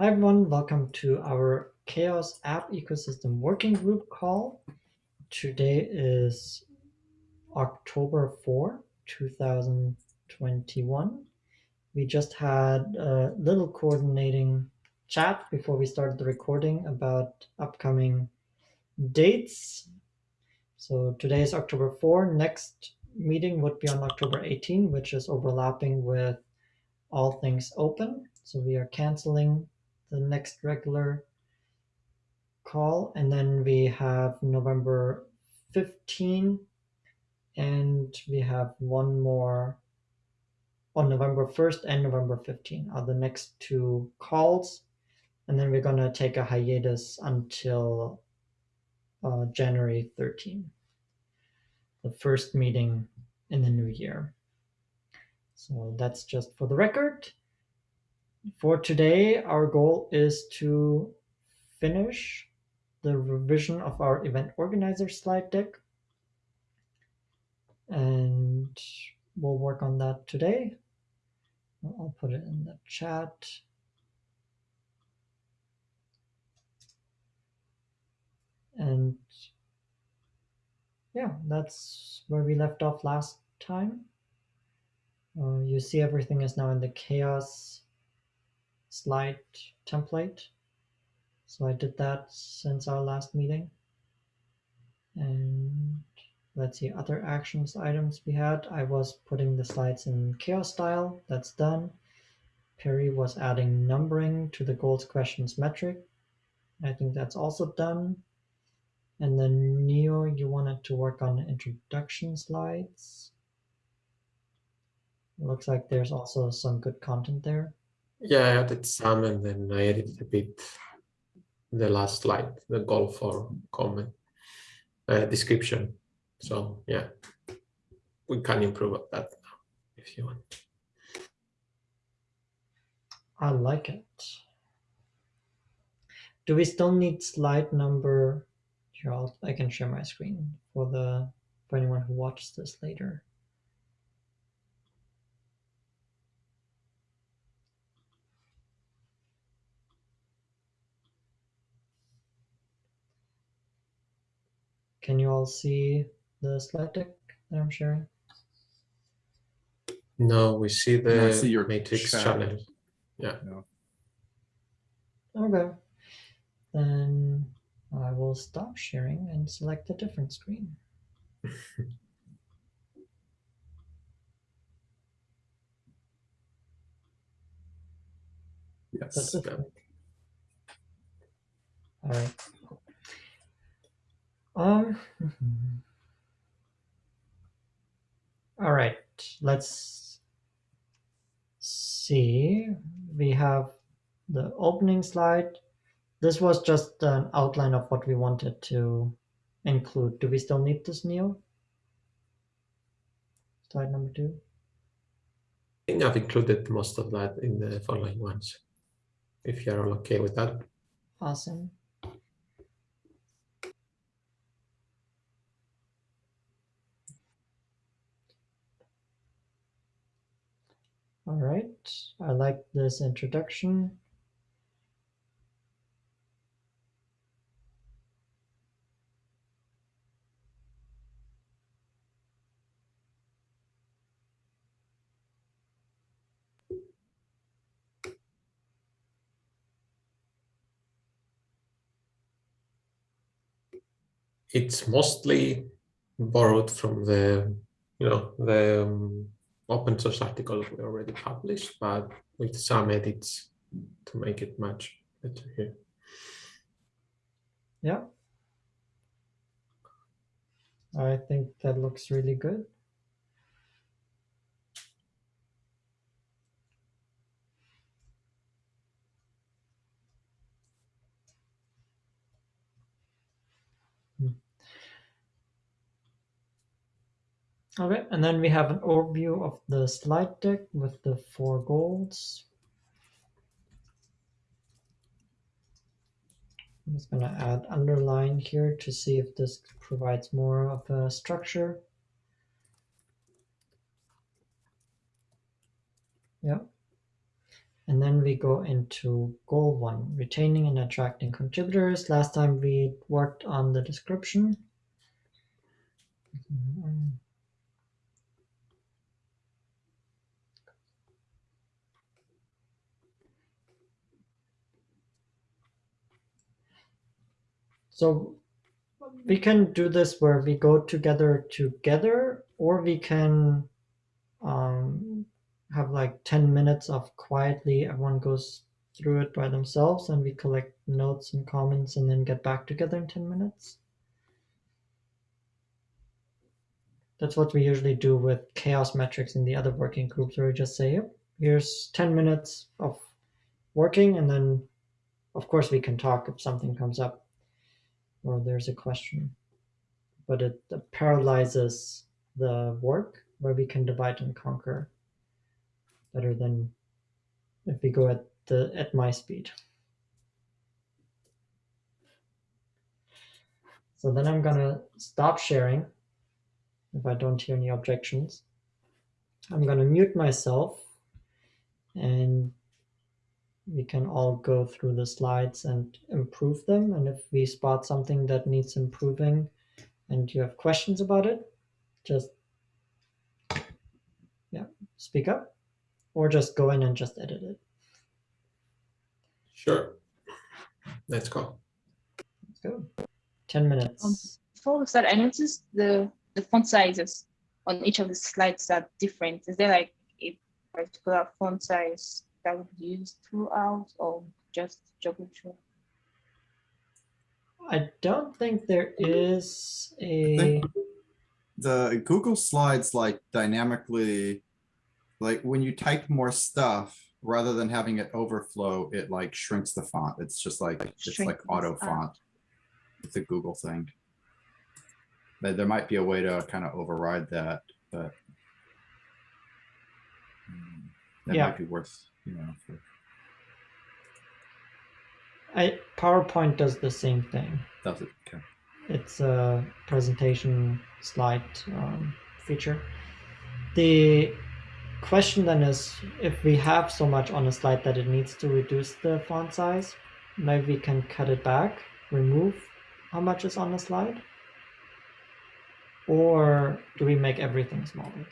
Hi everyone, welcome to our CHAOSS App Ecosystem Working Group call. Today is October 4, 2021. We just had a little coordinating chat before we started the recording about upcoming dates. So today is October 4. Next meeting would be on October 18, which is overlapping with all things open. So we are canceling the next regular call. And then we have November 15 and we have one more on November 1st and November 15 are the next two calls. And then we're going to take a hiatus until uh, January 13, the first meeting in the new year. So that's just for the record. For today, our goal is to finish the revision of our event organizer slide deck. And we'll work on that today. I'll put it in the chat. And yeah, that's where we left off last time. Uh, you see everything is now in the CHAOSS slide template. So I did that since our last meeting. And let's see, other actions items we had. I was putting the slides in CHAOSS style. That's done. Perry was adding numbering to the goals questions metric. I think that's also done. And then Neo, you wanted to work on introduction slides. Looks like there's also some good content there. Yeah, I added some and then I edited a bit the last slide, the goal for comment uh, description. So yeah, we can improve that now if you want. I like it. Do we still need slide number? Here, I'll, I can share my screen for the for anyone who watches this later. Can you all see the slide deck that I'm sharing? No, we see the No, I see your matrix chat. channel. Yeah. Okay. Then I will stop sharing and select a different screen. Yes. That's it. Yeah. All right. Um. All right. Let's see. We have the opening slide. This was just an outline of what we wanted to include. Do we still need this, Neo? Slide number two. I think I've included most of that in the following ones. If you're all okay with that. Awesome. All right, I like this introduction. It's mostly borrowed from the, you know, the um, open source article we already published, but with some edits to make it much better here. Yeah. I think that looks really good. Okay, and then we have an overview of the slide deck with the four goals. I'm just going to add underline here to see if this provides more of a structure. Yeah. And then we go into goal one, retaining and attracting contributors. Last time we worked on the description. Mm-hmm. So we can do this where we go together together, or we can um, have like 10 minutes of quietly, everyone goes through it by themselves and we collect notes and comments and then get back together in 10 minutes. That's what we usually do with CHAOSS metrics in the other working groups where we just say, here's 10 minutes of working and then of course we can talk if something comes up or there's a question. But it paralyzes the work where we can divide and conquer better than if we go at the at my speed. So then I'm gonna stop sharing if I don't hear any objections. I'm gonna mute myself and we can all go through the slides and improve them. And if we spot something that needs improving and you have questions about it, just yeah, speak up or just go in and just edit it. Sure. Let's go. Let's go. 10 minutes. Um, before start, I noticed the, the font sizes on each of the slides are different. Is there like a particular font size that would be used throughout or just joggle through? I don't think there is a. The Google Slides like dynamically like when you type more stuff, rather than having it overflow, it like shrinks the font. It's just like, it's like auto font. It's a Google thing. But there might be a way to kind of override that, but um, that Yeah. might be worth, you know, for, I PowerPoint does the same thing. does it, okay. It's a presentation slide um, feature. The question then is if we have so much on a slide that it needs to reduce the font size, maybe we can cut it back, remove how much is on the slide? Or do we make everything smaller?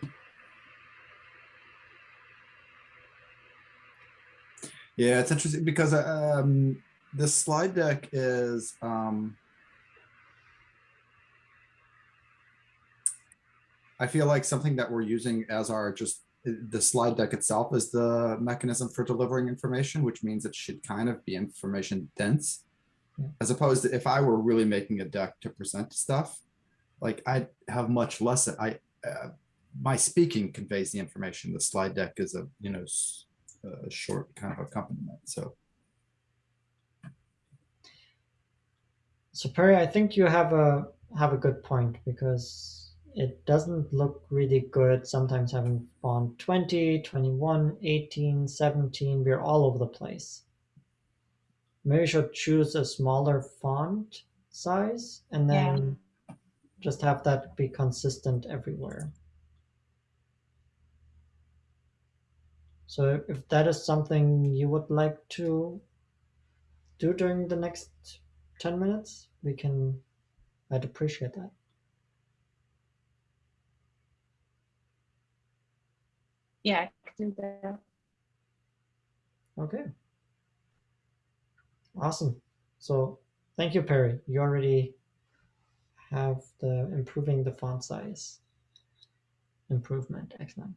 Yeah, it's interesting because um, this slide deck is um, I feel like something that we're using as our just the slide deck itself is the mechanism for delivering information, which means it should kind of be information dense. Yeah. As opposed to if I were really making a deck to present stuff, like I have much less, I, uh, my speaking conveys the information. The slide deck is a, you know, a short kind of accompaniment. So. So Perry, I think you have a have a good point because it doesn't look really good sometimes having font 20, 21, 18, 17, we're all over the place. Maybe we should choose a smaller font size and then yeah. just have that be consistent everywhere. So if that is something you would like to do during the next 10 minutes, we can, I'd appreciate that. Yeah, I can do that. Okay. Awesome. So thank you, Perry. You already have the improving the font size improvement. Excellent.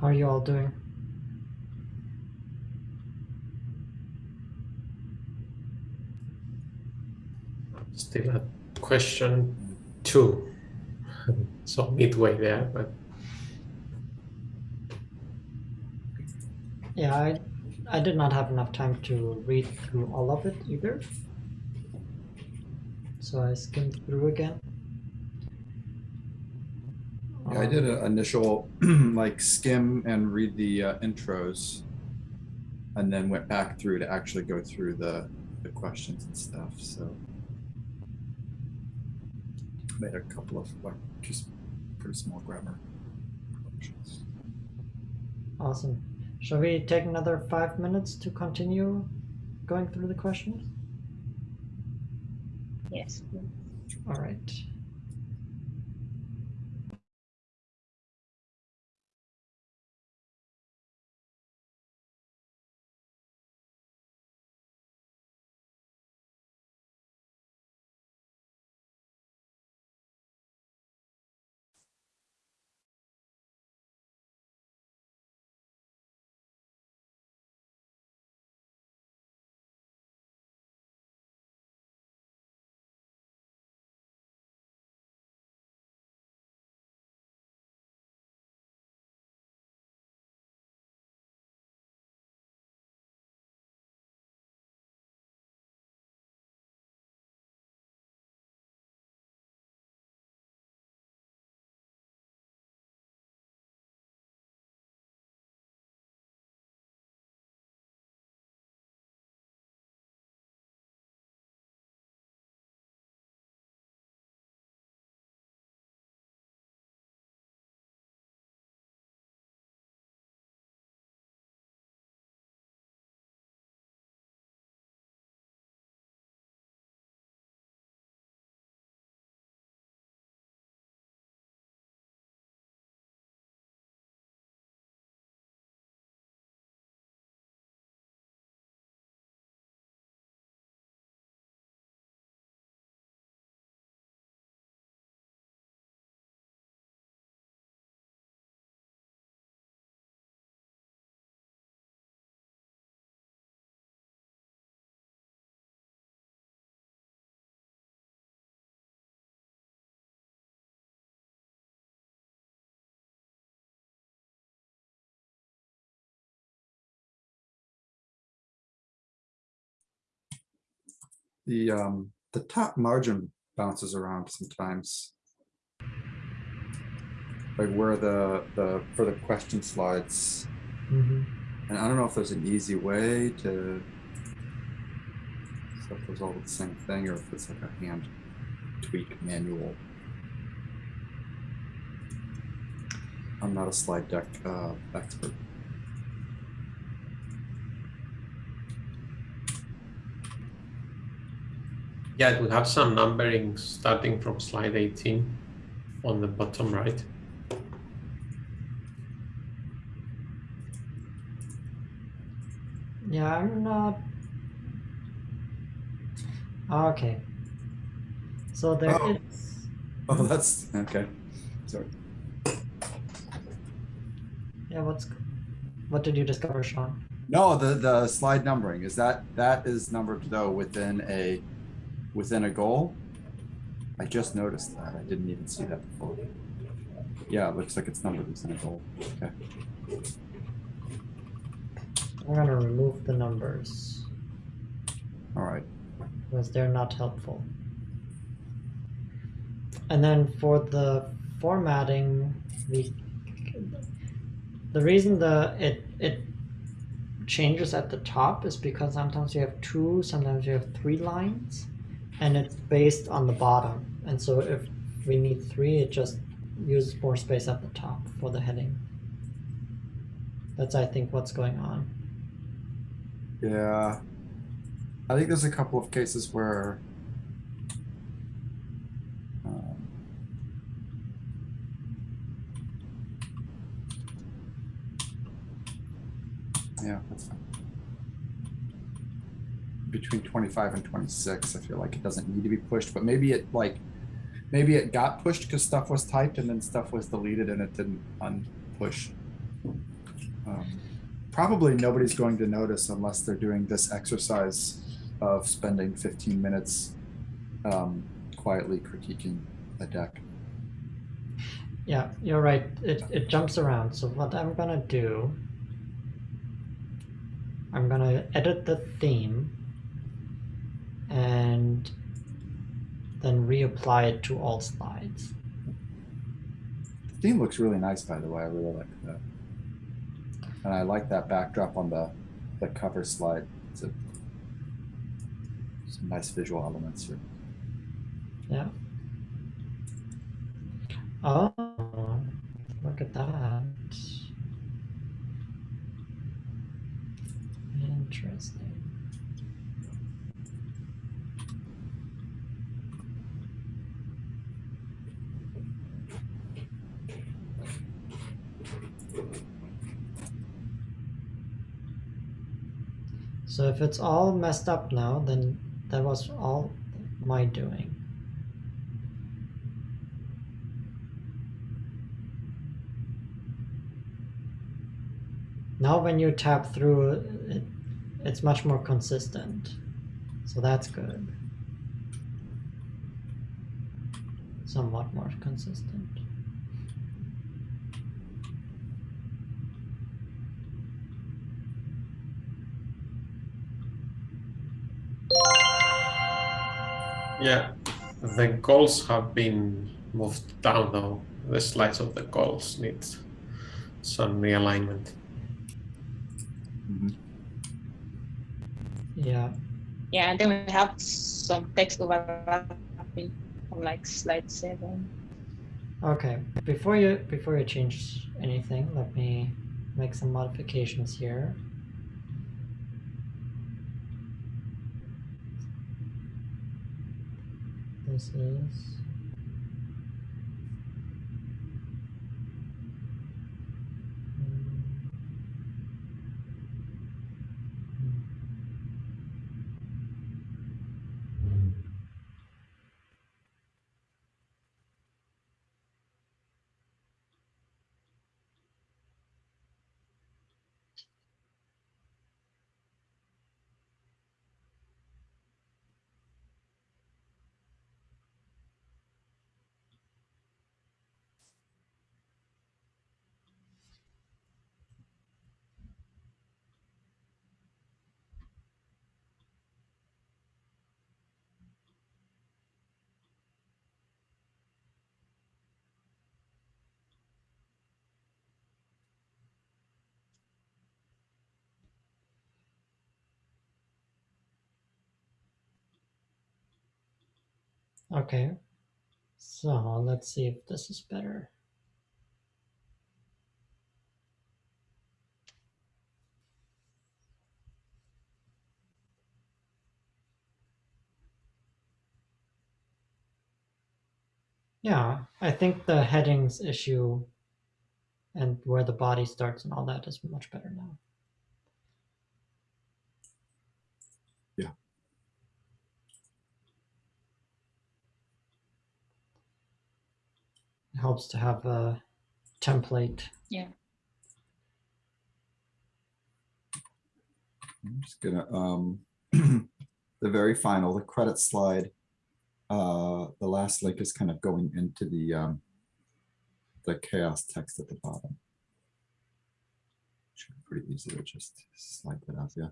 How are you all doing? Still at question two. so midway there, but Yeah, I, I did not have enough time to read through all of it either. So I skimmed through again. Yeah, I did an initial like skim and read the uh, intros, and then went back through to actually go through the the questions and stuff. So made a couple of like just pretty small grammar corrections. Awesome. Shall we take another five minutes to continue going through the questions? Yes. All right. The um the top margin bounces around sometimes. Like where the the for the question slides, hmm and I don't know if there's an easy way to set those all the same thing or if it's like a hand tweak manual. I'm not a slide deck uh, expert. Yeah, we have some numbering starting from slide 18 on the bottom right. Yeah, I'm not. Okay. So there Oh. is. Oh, that's okay. Sorry. Yeah, what's. What did you discover, Sean? No, the the slide numbering is that that is numbered though within a within a goal. I just noticed that. I didn't even see that before. Yeah, it looks like it's numbered within a goal. Okay. I'm gonna remove the numbers All right. because they're not helpful. And then for the formatting, we the reason the it it changes at the top is because sometimes you have two, sometimes you have three lines, and it's based on the bottom. And so if we need three, it just uses more space at the top for the heading. That's I think what's going on. Yeah. I think there's a couple of cases where um, Yeah, that's fine. Between 25 and 26, I feel like it doesn't need to be pushed, but maybe it like maybe it got pushed because stuff was typed and then stuff was deleted and it didn't unpush. Um, Probably nobody's going to notice unless they're doing this exercise of spending fifteen minutes um, quietly critiquing a deck. Yeah, you're right. It, it jumps around. So what I'm gonna do, I'm gonna edit the theme and then reapply it to all slides. The theme looks really nice, by the way. I really like that. And I like that backdrop on the, the cover slide. It's a, some nice visual elements here. Yeah. Oh, look at that. Interesting. So if it's all messed up now, then that was all my doing. Now when you tap through it, it's much more consistent. So that's good. Somewhat more consistent. Yeah, the goals have been moved down though. The slides of the goals need some realignment. Mhm. Yeah. Yeah, and then we have some text overlapping on like slide seven. Okay. Before you before you change anything, let me make some modifications here. This is Hmm. Hmm. Okay. So let's see if this is better. Yeah, I think the headings issue and where the body starts and all that is much better now. Helps to have a template. Yeah. I'm just gonna, um, the very final, the credit slide. Uh, the last link is kind of going into the, um, the CHAOSS text at the bottom. Should be pretty easy to just slide that out, yeah.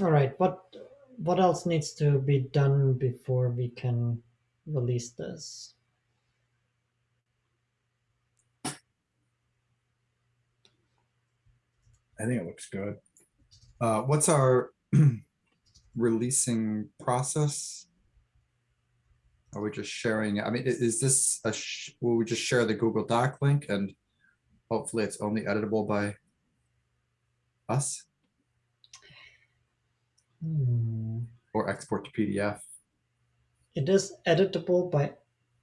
All right, what what else needs to be done before we can release this? I think it looks good. Uh, what's our releasing process? Are we just sharing, I mean, is this a, will we just share the Google Doc link and hopefully it's only editable by us Hmm. or export to PDF? It is editable by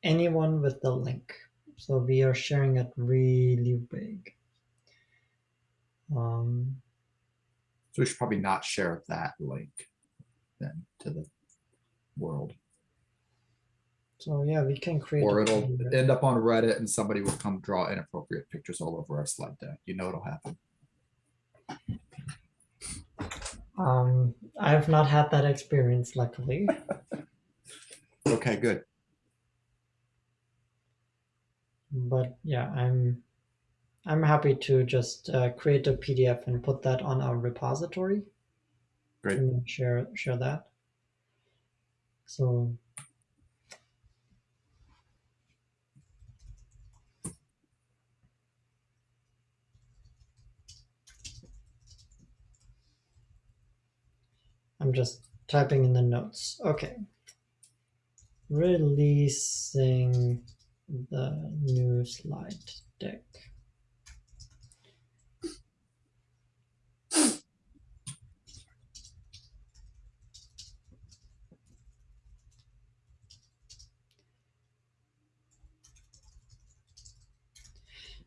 anyone with the link. So we are sharing it really big. Um, So we should probably not share that link then to the world. so yeah, we can create. Or it'll end up on Reddit and somebody will come draw inappropriate pictures all over our slide deck. You know it'll happen. Um, I have not had that experience, luckily. Okay, good. but yeah, I'm I'm happy to just uh, create a PDF and put that on our repository. Great. And share share that. So I'm just typing in the notes. Okay. Releasing the new slide deck.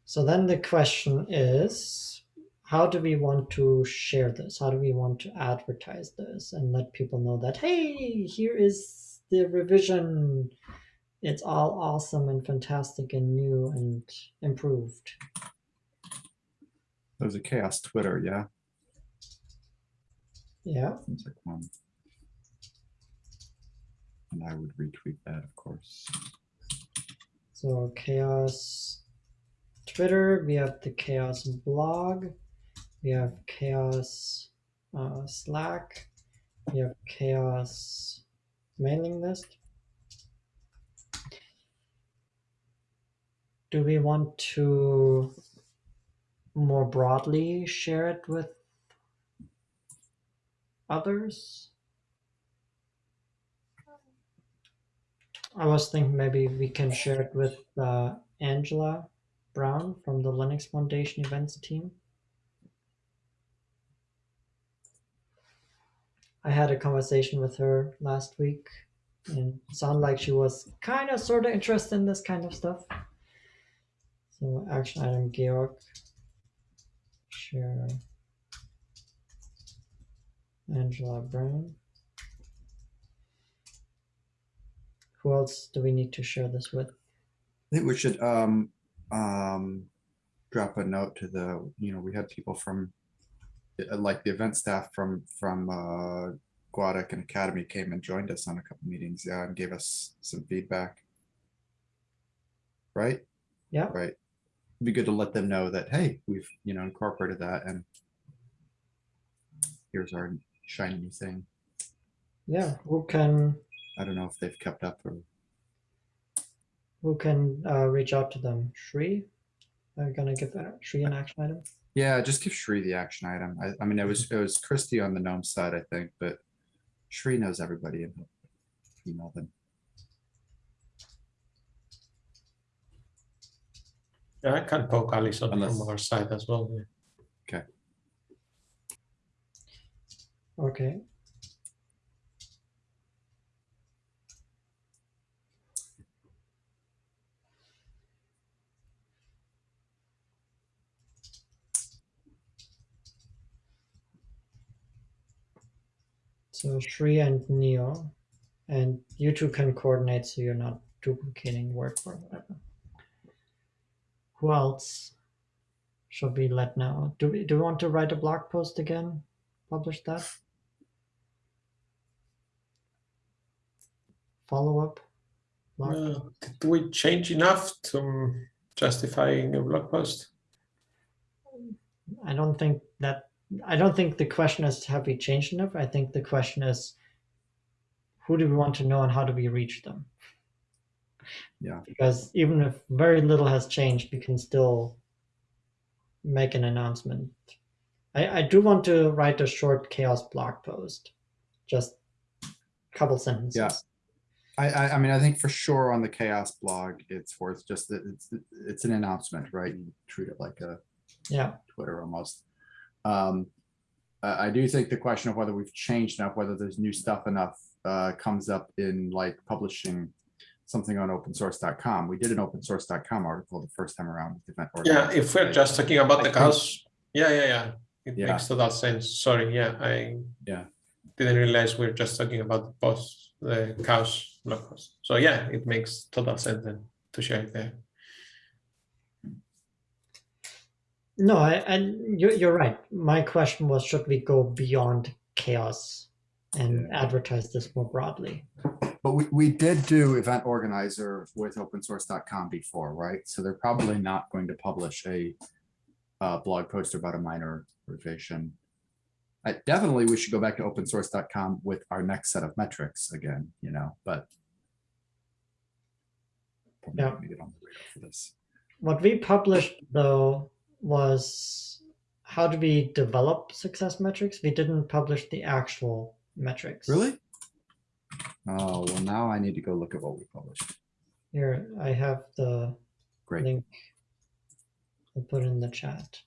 So then the question is, how do we want to share this? How do we want to advertise this and let people know that, hey, here is the revision. It's all awesome and fantastic and new and improved. There's a CHAOSS Twitter, yeah. Yeah. Seems like one. And I would retweet that, of course. So CHAOSS Twitter, we have the CHAOSS blog, we have CHAOSS uh, Slack, we have CHAOSS mailing list. Do we want to more broadly share it with others? I was thinking maybe we can share it with uh, Angela Brown from the Linux Foundation events team. I had a conversation with her last week and sounded like she was kind of sort of interested in this kind of stuff. So action item Georg share Angela Brown. Who else do we need to share this with? I think we should um um drop a note to the, you know, we had people from uh, like the event staff from from uh GUADEC and Akademy came and joined us on a couple meetings, yeah, and gave us some feedback. Right? Yeah. Right. It'd be good to let them know that, hey, we've, you know, incorporated that and here's our shiny new thing. Yeah, who can I don't know if they've kept up or who can uh, reach out to them? Shri, are you gonna give that Shri an action item? Yeah, just give Shri the action item. I, I mean, it was, it was Christie on the GNOME side, I think, but Shri knows everybody and he'll email them. Yeah, I can poke Alison Unless- from our side as well. yeah. Okay. So Shri and Neo, and you two can coordinate so you're not duplicating work or whatever. Who else should we let know? Do we do we want to write a blog post again? Publish that? Follow up? Uh, did we change enough to um, justify a blog post? I don't think that I don't think the question is have we changed enough. I think the question is who do we want to know and how do we reach them? Yeah. Because even if very little has changed, we can still make an announcement. I, I do want to write a short CHAOSS blog post, just a couple sentences. Yeah. I, I, I mean, I think for sure on the CHAOSS blog, it's worth just that it's, it's an announcement, right? You treat it like a Yeah. Twitter almost. Um, I, do think the question of whether we've changed enough, whether there's new stuff enough, uh, comes up in like publishing something on opensource.com. We did an opensource.com article the first time around. with event Yeah, if we're just talking about I the CHAOSS, yeah, yeah, yeah. It Yeah. makes total sense. Sorry, yeah, I Yeah. didn't realize we're just talking about the post, the CHAOSS blog post. So yeah, it makes total sense then to share it there. No, I, and you're, you're right. My question was should we go beyond CHAOSS and advertise this more broadly? But we, we did do event organizer with opensource.com before, right? So they're probably not going to publish a uh, blog post about a minor revision. I definitely, we should go back to opensource.com with our next set of metrics again, you know, but Yeah. get on the for this. What we published though was how do we develop success metrics? We didn't publish the actual metrics. Really? Oh, well, now I need to go look at what we published. Here, I have the Great. link. I'll put in the chat.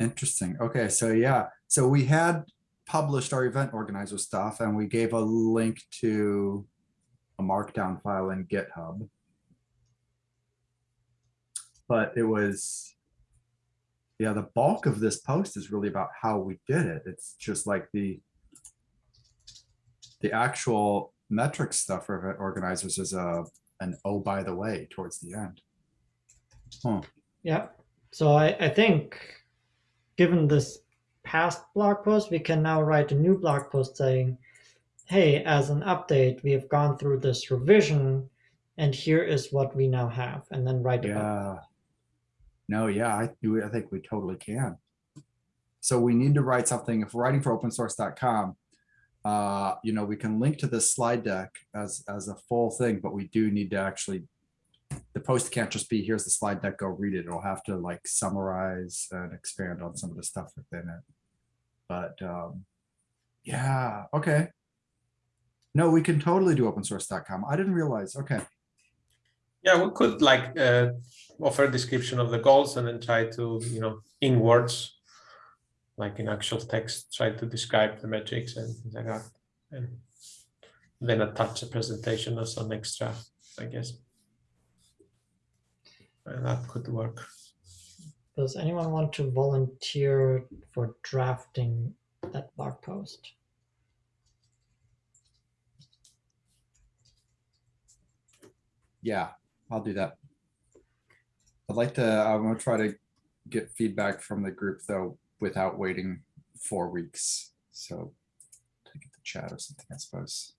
Interesting. Okay, so yeah, so we had published our event organizer stuff and we gave a link to a markdown file in GitHub. But it was, yeah, the bulk of this post is really about how we did it. It's just like the the actual metric stuff for event organizers is a an oh by the way towards the end. Huh. Yeah. So I, I think given this past blog post, we can now write a new blog post saying, hey, as an update, we have gone through this revision and here is what we now have, and then write Yeah. No, yeah, I. I think we totally can. So we need to write something. If writing for opensource.com, uh, you know, we can link to this slide deck as as a full thing, but we do need to actually. The post can't just be here's the slide deck, go read it. It'll have to like summarize and expand on some of the stuff within it. But um, yeah, okay. No, we can totally do opensource.com. I didn't realize. Okay. Yeah, we could like uh, offer a description of the goals and then try to, you know, in words, like in actual text, try to describe the metrics and things like that. And then attach a presentation or some extra, I guess. And that could work. Does anyone want to volunteer for drafting that blog post? Yeah, I'll do that. I'd like to, I'm gonna try to get feedback from the group though, without waiting four weeks. So take it to chat or something, I suppose.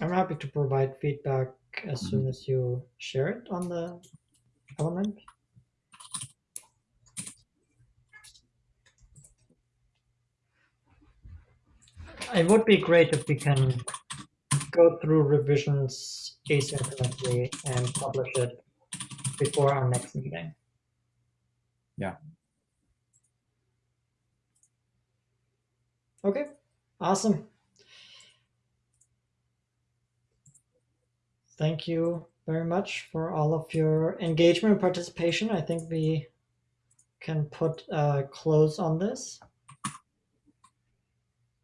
I'm happy to provide feedback as soon as you share it on the element. It would be great if we can go through revisions asynchronously and publish it before our next meeting. Yeah. Okay, awesome. Thank you very much for all of your engagement and participation. I think we can put a close on this.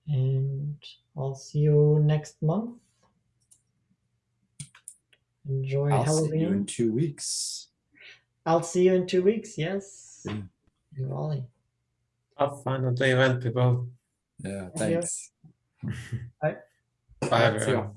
And I'll see you next month. Enjoy I'll see you in two weeks. I'll see you in two weeks. Yes. Yeah. In Raleigh. Have fun at the event, people. Yeah, thanks. Bye, See ya. everyone.